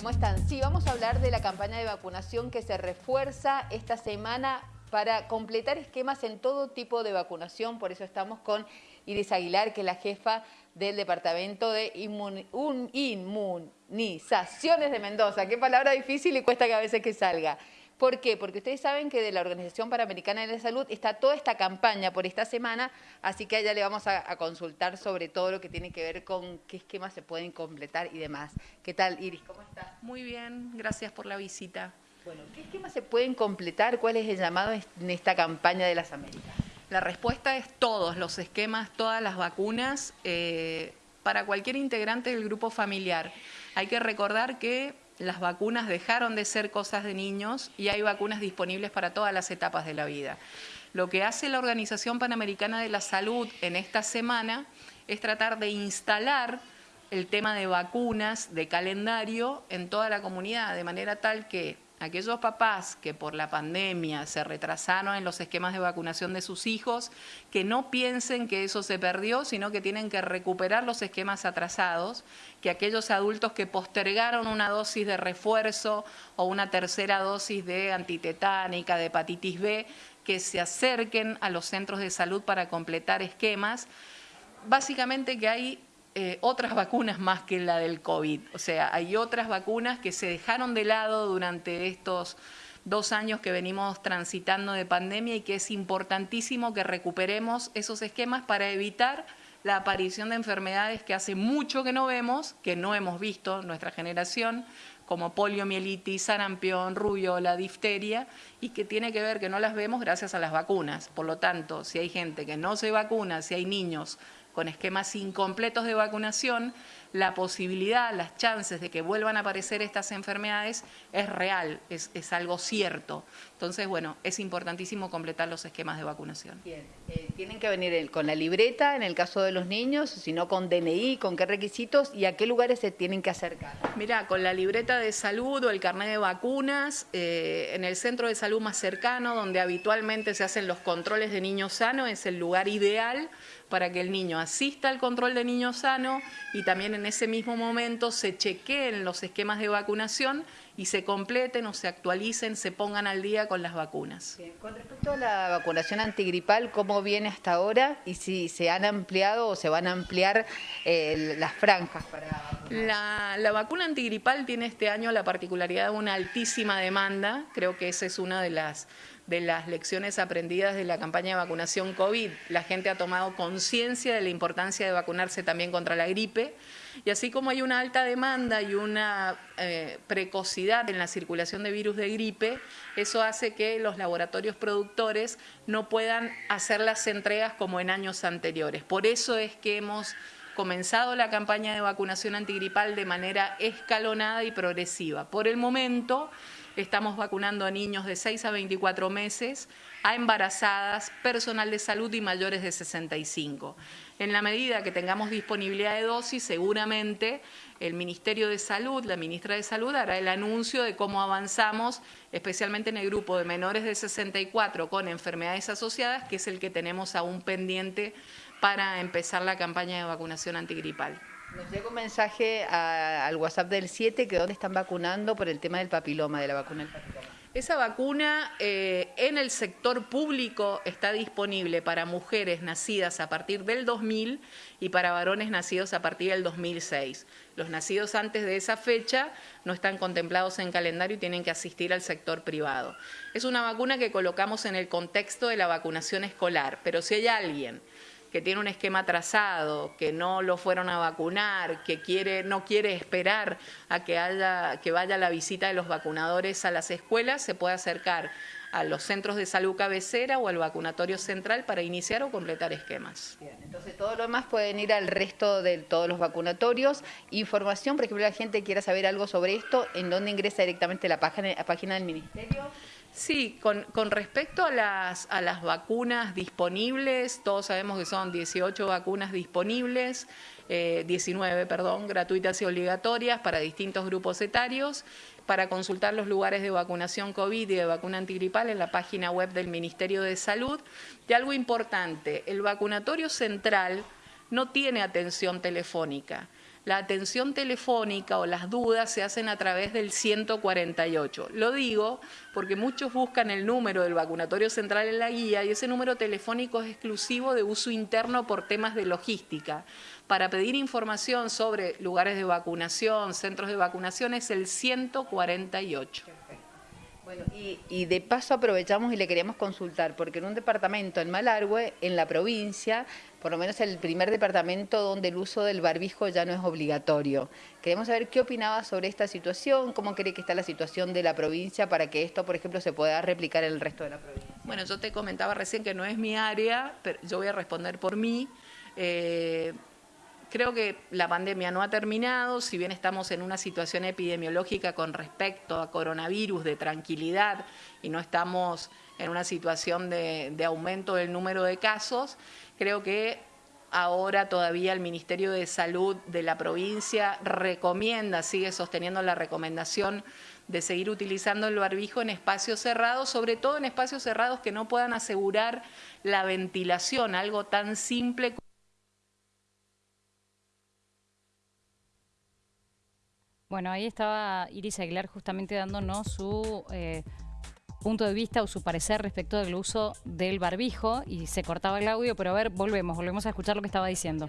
¿cómo están? Sí, vamos a hablar de la campaña de vacunación que se refuerza esta semana para completar esquemas en todo tipo de vacunación. Por eso estamos con Iris Aguilar, que es la jefa del Departamento de Inmunizaciones de Mendoza. Qué palabra difícil y cuesta que a veces que salga. ¿Por qué? Porque ustedes saben que de la Organización Panamericana de la Salud está toda esta campaña por esta semana, así que allá le vamos a, consultar sobre todo lo que tiene que ver con qué esquemas se pueden completar y demás. ¿Qué tal, Iris? ¿Cómo estás? Muy bien, gracias por la visita. Bueno, ¿qué esquemas se pueden completar? ¿Cuál es el llamado en esta campaña de las Américas? La respuesta es todos los esquemas, todas las vacunas eh, para cualquier integrante del grupo familiar. Hay que recordar que las vacunas dejaron de ser cosas de niños y hay vacunas disponibles para todas las etapas de la vida. Lo que hace la Organización Panamericana de la Salud en esta semana es tratar de instalar el tema de vacunas, de calendario en toda la comunidad, de manera tal que aquellos papás que por la pandemia se retrasaron en los esquemas de vacunación de sus hijos, que no piensen que eso se perdió, sino que tienen que recuperar los esquemas atrasados, que aquellos adultos que postergaron una dosis de refuerzo o una tercera dosis de antitetánica, de hepatitis B, que se acerquen a los centros de salud para completar esquemas. Básicamente que hay eh, otras vacunas más que la del COVID. O sea, hay otras vacunas que se dejaron de lado durante estos dos años que venimos transitando de pandemia y que es importantísimo que recuperemos esos esquemas para evitar la aparición de enfermedades que hace mucho que no vemos, que no hemos visto nuestra generación, como poliomielitis, sarampión, rubiola, difteria, y que tiene que ver que no las vemos gracias a las vacunas. Por lo tanto, si hay gente que no se vacuna, si hay niños con esquemas incompletos de vacunación, la posibilidad, las chances de que vuelvan a aparecer estas enfermedades es real, es, algo cierto. Entonces, bueno, es importantísimo completar los esquemas de vacunación. Bien, eh, tienen que venir con la libreta en el caso de los niños, sino con DNI, con qué requisitos y a qué lugares se tienen que acercar. Mira, con la libreta de salud o el carnet de vacunas, eh, en el centro de salud más cercano, donde habitualmente se hacen los controles de niños sano, es el lugar ideal para que el niño asista al control de niño sano y también en ese mismo momento se chequeen los esquemas de vacunación y se completen o se actualicen, se pongan al día con las vacunas. Con respecto a la vacunación antigripal, ¿cómo viene hasta ahora y si se han ampliado o se van a ampliar eh, las franjas para la, la, vacuna antigripal tiene este año la particularidad de una altísima demanda, creo que esa es una de las de las lecciones aprendidas de la campaña de vacunación COVID. La gente ha tomado conciencia de la importancia de vacunarse también contra la gripe y así como hay una alta demanda y una eh, precocidad en la circulación de virus de gripe, eso hace que los laboratorios productores no puedan hacer las entregas como en años anteriores. Por eso es que hemos comenzado la campaña de vacunación antigripal de manera escalonada y progresiva. Por el momento estamos vacunando a niños de 6 a 24 meses, a embarazadas, personal de salud y mayores de 65. En la medida que tengamos disponibilidad de dosis, seguramente el Ministerio de Salud, la ministra de Salud, hará el anuncio de cómo avanzamos, especialmente en el grupo de menores de 64 con enfermedades asociadas, que es el que tenemos aún pendiente para empezar la campaña de vacunación antigripal. Nos llega un mensaje al WhatsApp del 7 que dónde están vacunando por el tema del papiloma, de la vacuna del papiloma. Esa vacuna eh, en el sector público está disponible para mujeres nacidas a partir del 2000 y para varones nacidos a partir del 2006. Los nacidos antes de esa fecha no están contemplados en calendario y tienen que asistir al sector privado. Es una vacuna que colocamos en el contexto de la vacunación escolar, pero si hay alguien que tiene un esquema trazado, que no lo fueron a vacunar, que quiere, no quiere esperar a que, haya, que vaya la visita de los vacunadores a las escuelas, se puede acercar a los centros de salud cabecera o al vacunatorio central para iniciar o completar esquemas. Bien, entonces todo lo demás pueden ir al resto de todos los vacunatorios. Información, por ejemplo, la gente quiera saber algo sobre esto, ¿en dónde ingresa directamente la página, la página del Ministerio? Sí, con, respecto a las, a las vacunas disponibles, todos sabemos que son 18 vacunas disponibles, 19, eh, perdón, gratuitas y obligatorias para distintos grupos etarios. Para consultar los lugares de vacunación COVID y de vacuna antigripal en la página web del Ministerio de Salud. Y algo importante, el vacunatorio central no tiene atención telefónica. La atención telefónica o las dudas se hacen a través del 148. Lo digo porque muchos buscan el número del vacunatorio central en la guía y ese número telefónico es exclusivo de uso interno por temas de logística. Para pedir información sobre lugares de vacunación, centros de vacunación es el 148. Bueno, y, de paso aprovechamos y le queríamos consultar, porque en un departamento en Malargüe, en la provincia, por lo menos el primer departamento donde el uso del barbijo ya no es obligatorio. Queremos saber qué opinaba sobre esta situación, cómo cree que está la situación de la provincia para que esto, por ejemplo, se pueda replicar en el resto de la provincia. Bueno, yo te comentaba recién que no es mi área, pero yo voy a responder por mí. Eh, Creo que la pandemia no ha terminado, si bien estamos en una situación epidemiológica con respecto a coronavirus de tranquilidad y no estamos en una situación de, aumento del número de casos, creo que ahora todavía el Ministerio de Salud de la provincia recomienda, sigue sosteniendo la recomendación de seguir utilizando el barbijo en espacios cerrados, sobre todo en espacios cerrados que no puedan asegurar la ventilación, algo tan simple Bueno, ahí estaba Iris Aguilar justamente dándonos su eh, punto de vista o su parecer respecto del uso del barbijo y se cortaba el audio, pero a ver, volvemos, volvemos a escuchar lo que estaba diciendo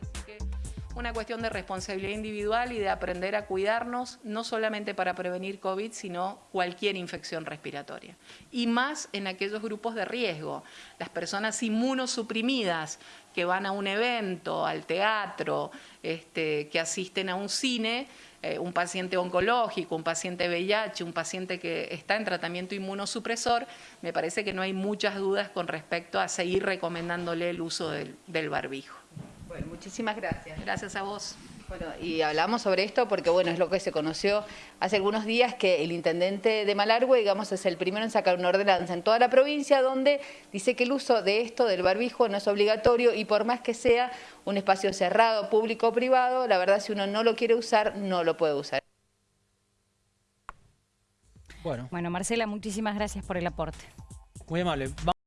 una cuestión de responsabilidad individual y de aprender a cuidarnos, no solamente para prevenir COVID, sino cualquier infección respiratoria. Y más en aquellos grupos de riesgo, las personas inmunosuprimidas que van a un evento, al teatro, este, que asisten a un cine, eh, un paciente oncológico, un paciente VIH, un paciente que está en tratamiento inmunosupresor, me parece que no hay muchas dudas con respecto a seguir recomendándole el uso del barbijo. Bueno, muchísimas gracias. Gracias a vos. Bueno, y hablamos sobre esto porque, bueno, es lo que se conoció hace algunos días que el intendente de Malargüe, digamos, es el primero en sacar una ordenanza en toda la provincia donde dice que el uso de esto, del barbijo, no es obligatorio y por más que sea un espacio cerrado, público o privado, la verdad, si uno no lo quiere usar, no lo puede usar. Bueno. Bueno, Marcela, muchísimas gracias por el aporte. Muy amable.